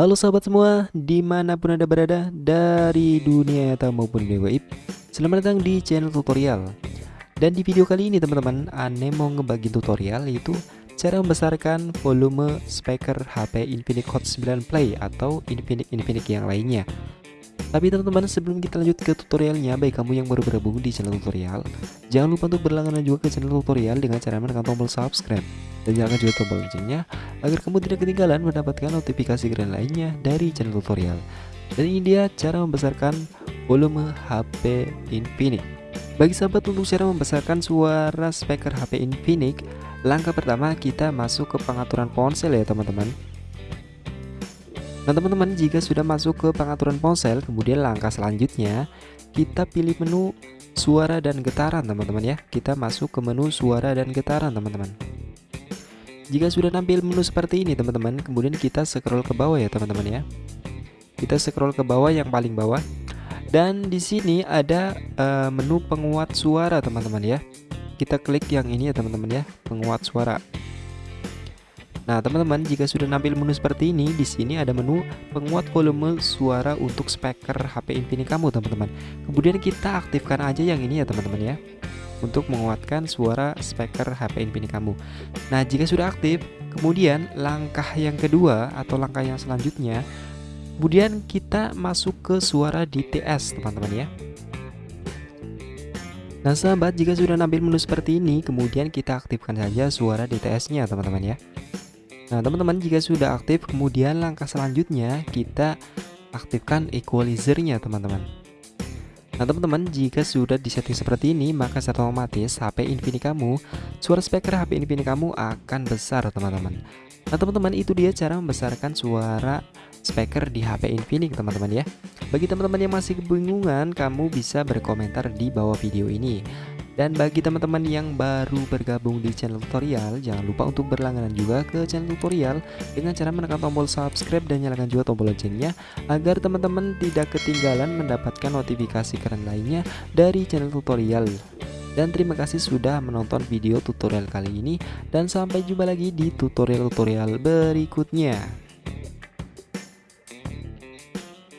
Halo sahabat semua, di mana pun anda berada dari dunia nyata maupun dunia gaib Selamat datang di channel tutorial. Dan di video kali ini teman-teman, Ane mau ngebagi tutorial yaitu Cara membesarkan volume speaker HP Infinix Hot 9 Play atau Infinix Infinix yang lainnya tapi teman-teman sebelum kita lanjut ke tutorialnya Baik kamu yang baru bergabung di channel tutorial Jangan lupa untuk berlangganan juga ke channel tutorial Dengan cara menekan tombol subscribe. Dan nyalakan juga tombol loncengnya Agar kamu tidak ketinggalan mendapatkan notifikasi keren lainnya dari channel tutorial. Dan ini dia cara membesarkan volume HP Infinix. Bagi sahabat untuk cara membesarkan suara speaker HP Infinix Langkah pertama kita masuk ke pengaturan ponsel ya teman-teman Nah teman-teman jika sudah masuk ke pengaturan ponsel kemudian langkah selanjutnya kita pilih menu suara dan getaran teman-teman ya. Kita masuk ke menu suara dan getaran teman-teman. Jika sudah tampil menu seperti ini teman-teman kemudian kita scroll ke bawah ya teman-teman ya. Kita scroll ke bawah yang paling bawah. Dan di sini ada uh, menu penguat suara teman-teman ya. Kita klik yang ini ya teman-teman ya penguat suara Nah, teman-teman, jika sudah nampil menu seperti ini, di sini ada menu penguat volume suara untuk speaker HP Infinix kamu, teman-teman. Kemudian kita aktifkan aja yang ini ya, teman-teman ya. Untuk menguatkan suara speaker HP Infinix kamu. Nah, jika sudah aktif, kemudian langkah yang kedua atau langkah yang selanjutnya, kemudian kita masuk ke suara DTS, teman-teman ya. Nah sahabat jika sudah nampil menu seperti ini kemudian kita aktifkan saja suara DTS nya teman-teman ya Nah teman-teman jika sudah aktif kemudian langkah selanjutnya kita aktifkan equalizernya teman-teman. Nah teman-teman jika sudah disetting seperti ini maka secara otomatis HP Infinix kamu suara speaker HP Infinix kamu akan besar teman-teman. Nah teman-teman itu dia cara membesarkan suara speaker di HP Infinix teman-teman ya. Bagi teman-teman yang masih kebingungan kamu bisa berkomentar di bawah video ini dan bagi teman-teman yang baru bergabung di channel tutorial, jangan lupa untuk berlangganan juga ke channel tutorial dengan cara menekan tombol subscribe dan nyalakan juga tombol loncengnya agar teman-teman tidak ketinggalan mendapatkan notifikasi keren lainnya dari channel tutorial. Dan terima kasih sudah menonton video tutorial kali ini dan sampai jumpa lagi di tutorial-tutorial berikutnya.